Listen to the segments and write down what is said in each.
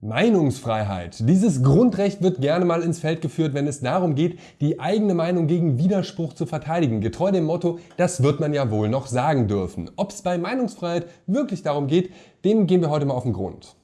Meinungsfreiheit. Dieses Grundrecht wird gerne mal ins Feld geführt, wenn es darum geht, die eigene Meinung gegen Widerspruch zu verteidigen. Getreu dem Motto, das wird man ja wohl noch sagen dürfen. Ob es bei Meinungsfreiheit wirklich darum geht, dem gehen wir heute mal auf den Grund.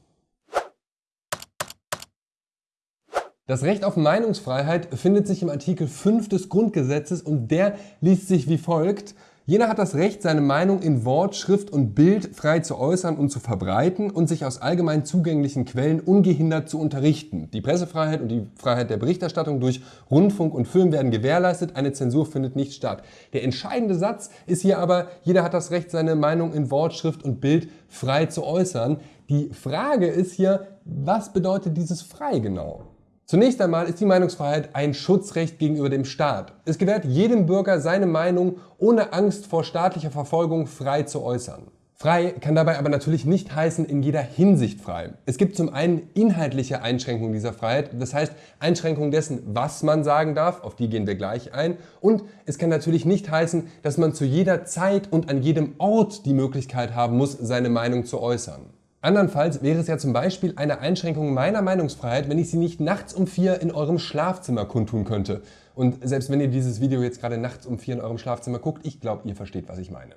Das Recht auf Meinungsfreiheit findet sich im Artikel 5 des Grundgesetzes und der liest sich wie folgt. Jeder hat das Recht, seine Meinung in Wort, Schrift und Bild frei zu äußern und zu verbreiten und sich aus allgemein zugänglichen Quellen ungehindert zu unterrichten. Die Pressefreiheit und die Freiheit der Berichterstattung durch Rundfunk und Film werden gewährleistet, eine Zensur findet nicht statt. Der entscheidende Satz ist hier aber, jeder hat das Recht, seine Meinung in Wort, Schrift und Bild frei zu äußern. Die Frage ist hier, was bedeutet dieses frei genau? Zunächst einmal ist die Meinungsfreiheit ein Schutzrecht gegenüber dem Staat. Es gewährt jedem Bürger seine Meinung ohne Angst vor staatlicher Verfolgung frei zu äußern. Frei kann dabei aber natürlich nicht heißen in jeder Hinsicht frei. Es gibt zum einen inhaltliche Einschränkungen dieser Freiheit, das heißt Einschränkungen dessen, was man sagen darf, auf die gehen wir gleich ein. Und es kann natürlich nicht heißen, dass man zu jeder Zeit und an jedem Ort die Möglichkeit haben muss, seine Meinung zu äußern. Andernfalls wäre es ja zum Beispiel eine Einschränkung meiner Meinungsfreiheit, wenn ich sie nicht nachts um vier in eurem Schlafzimmer kundtun könnte. Und selbst wenn ihr dieses Video jetzt gerade nachts um vier in eurem Schlafzimmer guckt, ich glaube, ihr versteht, was ich meine.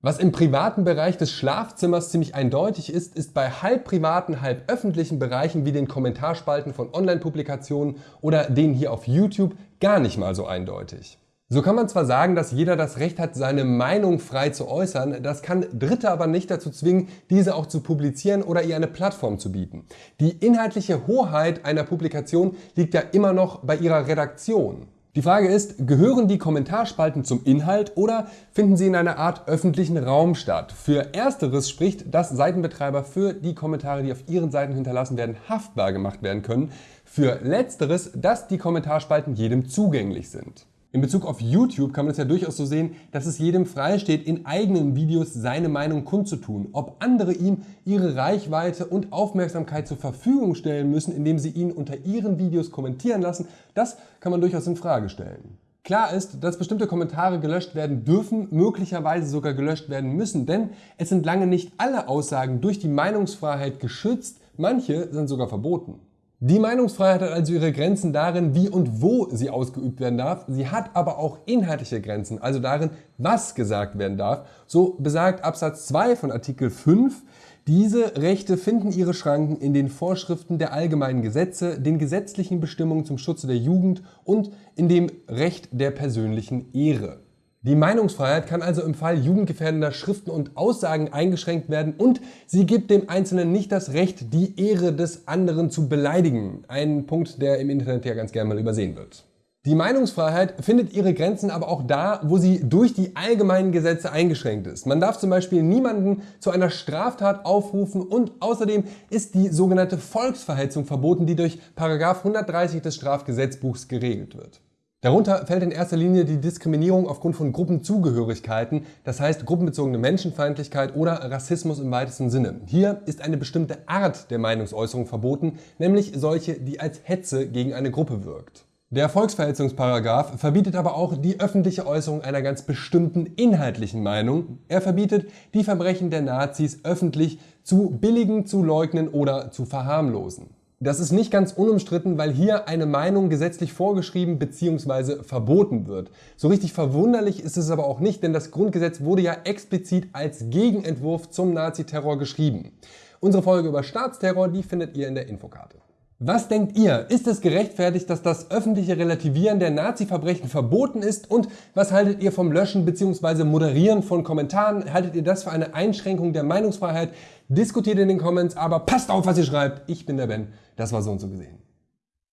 Was im privaten Bereich des Schlafzimmers ziemlich eindeutig ist, ist bei halb privaten, halb öffentlichen Bereichen wie den Kommentarspalten von Online-Publikationen oder denen hier auf YouTube gar nicht mal so eindeutig. So kann man zwar sagen, dass jeder das Recht hat, seine Meinung frei zu äußern, das kann Dritte aber nicht dazu zwingen, diese auch zu publizieren oder ihr eine Plattform zu bieten. Die inhaltliche Hoheit einer Publikation liegt ja immer noch bei ihrer Redaktion. Die Frage ist, gehören die Kommentarspalten zum Inhalt oder finden sie in einer Art öffentlichen Raum statt? Für Ersteres spricht, dass Seitenbetreiber für die Kommentare, die auf ihren Seiten hinterlassen werden, haftbar gemacht werden können. Für Letzteres, dass die Kommentarspalten jedem zugänglich sind. In Bezug auf YouTube kann man es ja durchaus so sehen, dass es jedem freisteht, in eigenen Videos seine Meinung kundzutun. Ob andere ihm ihre Reichweite und Aufmerksamkeit zur Verfügung stellen müssen, indem sie ihn unter ihren Videos kommentieren lassen, das kann man durchaus in Frage stellen. Klar ist, dass bestimmte Kommentare gelöscht werden dürfen, möglicherweise sogar gelöscht werden müssen, denn es sind lange nicht alle Aussagen durch die Meinungsfreiheit geschützt, manche sind sogar verboten. Die Meinungsfreiheit hat also ihre Grenzen darin, wie und wo sie ausgeübt werden darf. Sie hat aber auch inhaltliche Grenzen, also darin, was gesagt werden darf. So besagt Absatz 2 von Artikel 5, diese Rechte finden ihre Schranken in den Vorschriften der allgemeinen Gesetze, den gesetzlichen Bestimmungen zum Schutze der Jugend und in dem Recht der persönlichen Ehre. Die Meinungsfreiheit kann also im Fall jugendgefährdender Schriften und Aussagen eingeschränkt werden und sie gibt dem Einzelnen nicht das Recht, die Ehre des anderen zu beleidigen. Ein Punkt, der im Internet ja ganz gerne mal übersehen wird. Die Meinungsfreiheit findet ihre Grenzen aber auch da, wo sie durch die allgemeinen Gesetze eingeschränkt ist. Man darf zum Beispiel niemanden zu einer Straftat aufrufen und außerdem ist die sogenannte Volksverhetzung verboten, die durch 130 des Strafgesetzbuchs geregelt wird. Darunter fällt in erster Linie die Diskriminierung aufgrund von Gruppenzugehörigkeiten, das heißt gruppenbezogene Menschenfeindlichkeit oder Rassismus im weitesten Sinne. Hier ist eine bestimmte Art der Meinungsäußerung verboten, nämlich solche, die als Hetze gegen eine Gruppe wirkt. Der Volksverhetzungsparagraf verbietet aber auch die öffentliche Äußerung einer ganz bestimmten inhaltlichen Meinung. Er verbietet, die Verbrechen der Nazis öffentlich zu billigen, zu leugnen oder zu verharmlosen. Das ist nicht ganz unumstritten, weil hier eine Meinung gesetzlich vorgeschrieben bzw. verboten wird. So richtig verwunderlich ist es aber auch nicht, denn das Grundgesetz wurde ja explizit als Gegenentwurf zum Naziterror geschrieben. Unsere Folge über Staatsterror, die findet ihr in der Infokarte. Was denkt ihr? Ist es gerechtfertigt, dass das öffentliche Relativieren der Nazi-Verbrechen verboten ist? Und was haltet ihr vom Löschen bzw. Moderieren von Kommentaren? Haltet ihr das für eine Einschränkung der Meinungsfreiheit? Diskutiert in den Comments, aber passt auf, was ihr schreibt. Ich bin der Ben. Das war so und so gesehen.